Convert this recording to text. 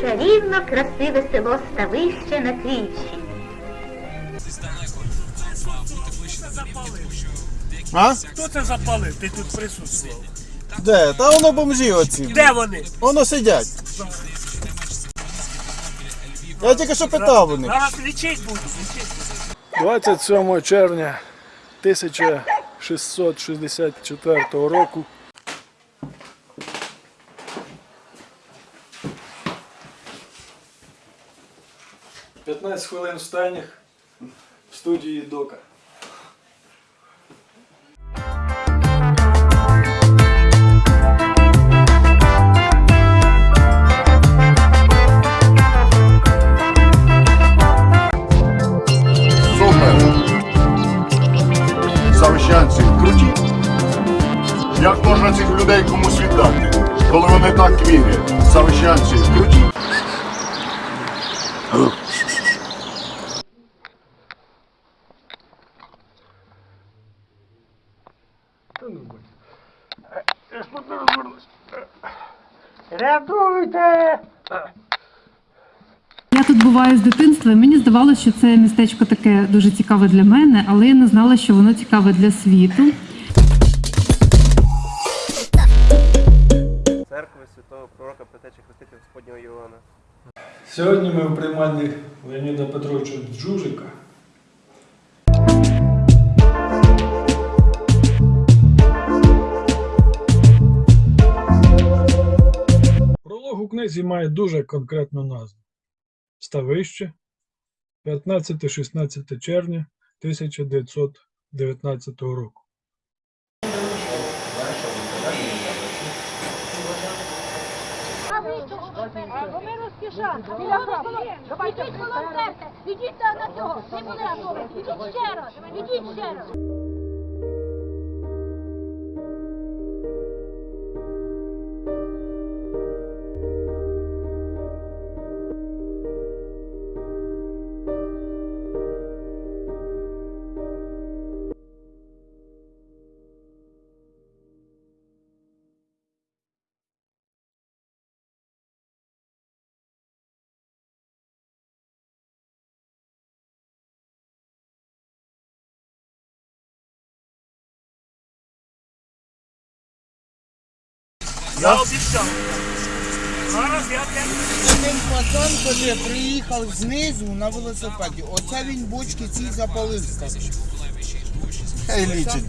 чарівно красиве село Ставище на Київщині. А? Хто це запалив? Ти тут присутствував. Де? Та воно бомжі оці. Де вони? Воно сидять. Я тільки що питав них. Зараз лічить лічить. 27 червня 1664 року «15 хвилин в станях в студії Дока. Супер! Завищанці круті. Як можна цих людей комусь віддати, коли вони так вірять? Завищанці круті. Рятуйте! Я тут буваю з дитинства, і мені здавалося, що це містечко таке дуже цікаве для мене, але я не знала, що воно цікаве для світу. церкви святого пророка Петеча Хрестителя Господнього Іоанна. Сьогодні ми в приймальні Леоніда Петровича Джужика. Книзі має дуже конкретну назву Ставище 15-16 червня 1919 року. Ми розпішаємо. Ідіть волонтерте, ідіть на цього. Не були готові. Ідіть ще раз. Ідіть ще раз. Я обіцяв. Зараз я. Один пацан коли приїхав знизу на велосипеді. Оце він бочки ці запалив. Хай лічить.